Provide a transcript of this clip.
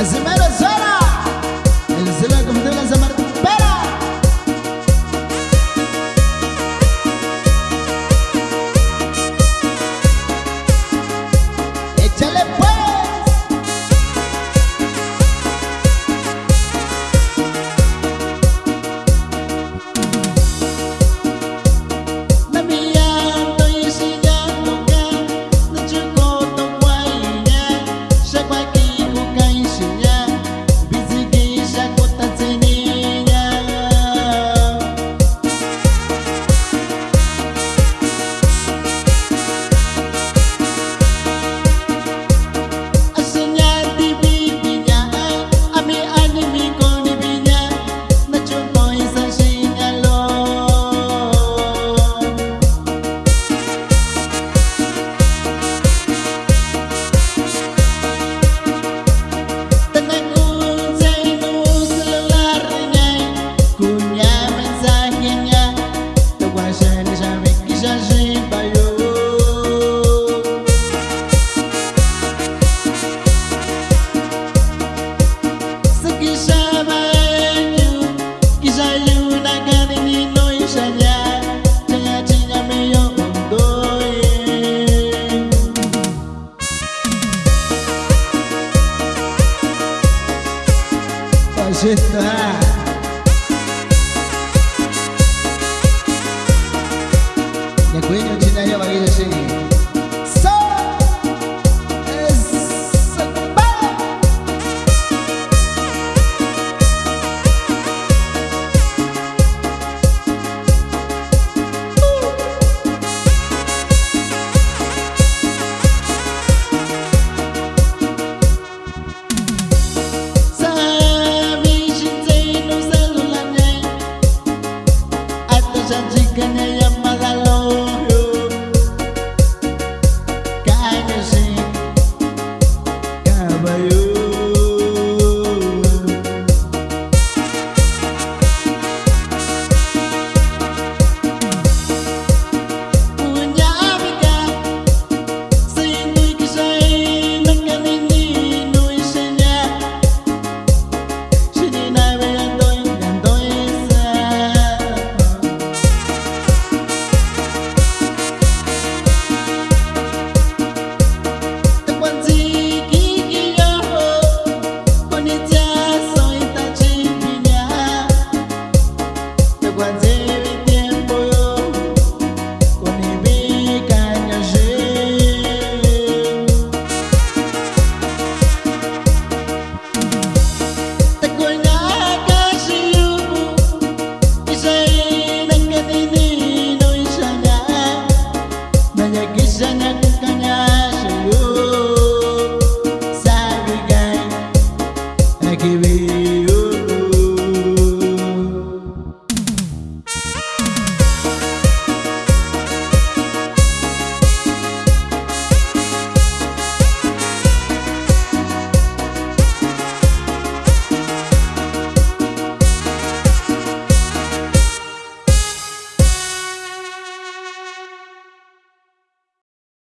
As imeras está. Ya cuello